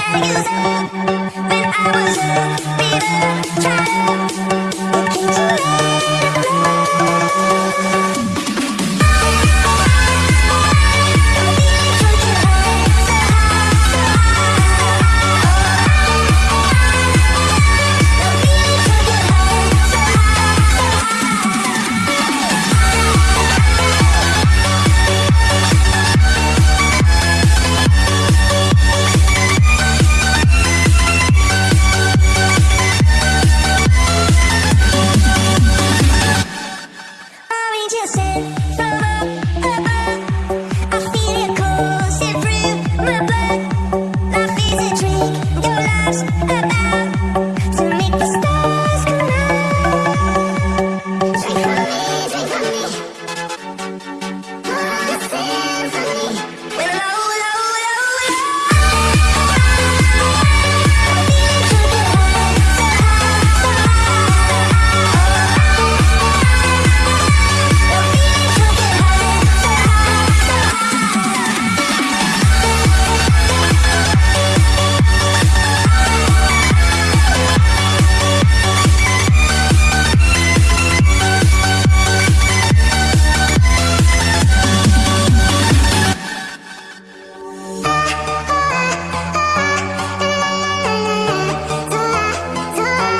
Orange innocent from